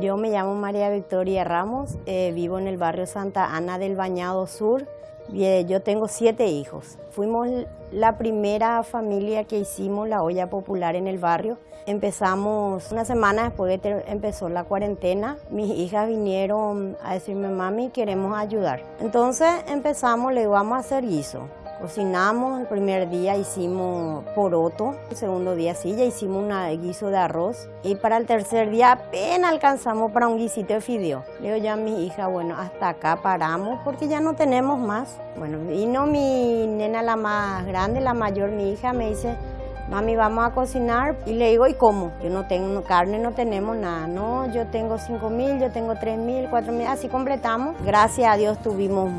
Yo me llamo María Victoria Ramos, eh, vivo en el barrio Santa Ana del Bañado Sur. Eh, yo tengo siete hijos. Fuimos la primera familia que hicimos la olla popular en el barrio. Empezamos una semana después de que empezó la cuarentena. Mis hijas vinieron a decirme, mami, queremos ayudar. Entonces empezamos, le vamos a hacer guiso. Cocinamos, el primer día hicimos poroto, el segundo día sí, ya hicimos un guiso de arroz y para el tercer día apenas alcanzamos para un guisito de fideo. Le digo ya a mi hija, bueno, hasta acá paramos porque ya no tenemos más. Bueno, vino mi nena la más grande, la mayor, mi hija, me dice, mami, vamos a cocinar. Y le digo, ¿y cómo? Yo no tengo carne, no tenemos nada. No, yo tengo 5 mil, yo tengo 3 mil, 4 mil, así completamos. Gracias a Dios tuvimos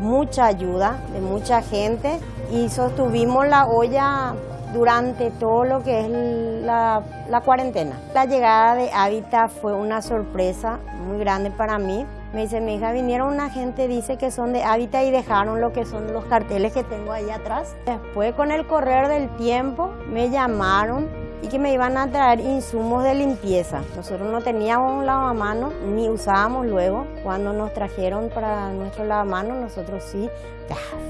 mucha ayuda de mucha gente y sostuvimos la olla durante todo lo que es la, cuarentena. La llegada de Hábitat fue una sorpresa muy grande para mí. Me dice, mi hija, vinieron una gente, dice que son de Hábitat y dejaron lo que son los carteles que tengo ahí atrás. Después, con el correr del tiempo, me llamaron y que me iban a traer insumos de limpieza. Nosotros no teníamos un lavamanos ni usábamos luego. Cuando nos trajeron para nuestro lavamanos, nosotros sí,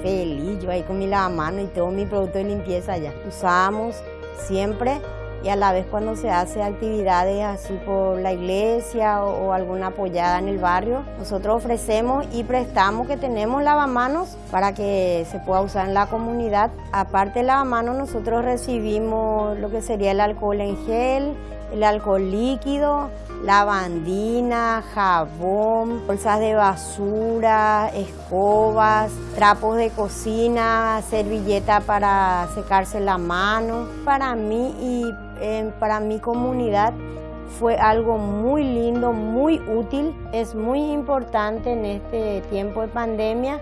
feliz, yo ahí con mi lavamanos y todo mi producto de limpieza ya. Usábamos siempre y a la vez cuando se hace actividades así por la iglesia o, alguna apoyada en el barrio, nosotros ofrecemos y prestamos que tenemos lavamanos para que se pueda usar en la comunidad. Aparte del lavamanos nosotros recibimos lo que sería el alcohol en gel, el alcohol líquido, lavandina, jabón, bolsas de basura, escobas, trapos de cocina, servilleta para secarse la mano. Para mí y para mi comunidad fue algo muy lindo, muy útil. Es muy importante en este tiempo de pandemia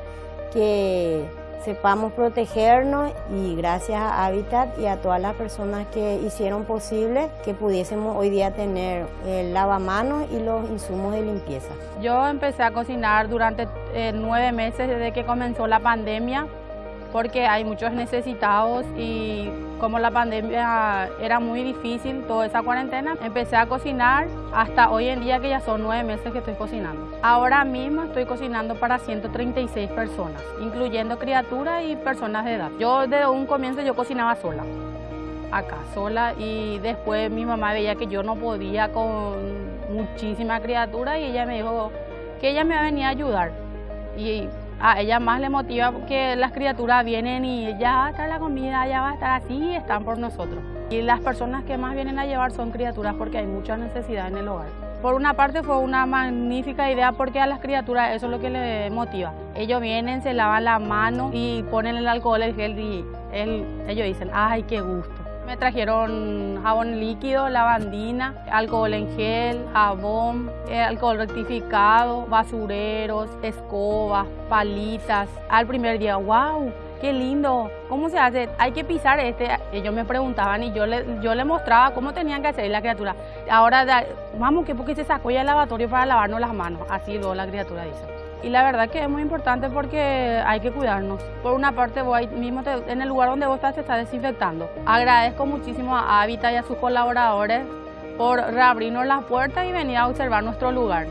que sepamos protegernos y gracias a Habitat y a todas las personas que hicieron posible que pudiésemos hoy día tener el lavamanos y los insumos de limpieza. Yo empecé a cocinar durante eh, nueve meses desde que comenzó la pandemia porque hay muchos necesitados y como la pandemia era muy difícil, toda esa cuarentena, empecé a cocinar hasta hoy en día que ya son nueve meses que estoy cocinando. Ahora mismo estoy cocinando para 136 personas, incluyendo criaturas y personas de edad. Yo desde un comienzo yo cocinaba sola, acá sola y después mi mamá veía que yo no podía con muchísima criatura y ella me dijo que ella me venía a ayudar. Y a ella más le motiva que las criaturas vienen y ya va a estar la comida, ya va a estar así están por nosotros. Y las personas que más vienen a llevar son criaturas porque hay mucha necesidad en el hogar. Por una parte fue una magnífica idea porque a las criaturas eso es lo que les motiva. Ellos vienen, se lavan la mano y ponen el alcohol, el gel y ellos dicen, ay, qué gusto. Me trajeron jabón líquido, lavandina, alcohol en gel, jabón, eh, alcohol rectificado, basureros, escobas, palitas. Al primer día, wow, qué lindo, ¿cómo se hace? Hay que pisar este. Ellos me preguntaban y yo le, yo le mostraba cómo tenían que hacer la criatura. Ahora, vamos, que porque se sacó ya el lavatorio para lavarnos las manos. Así luego la criatura dice. Y la verdad que es muy importante porque hay que cuidarnos. Por una parte, vos mismo en el lugar donde vos estás te está desinfectando. Agradezco muchísimo a Habitat y a sus colaboradores por reabrirnos las puertas y venir a observar nuestro lugar.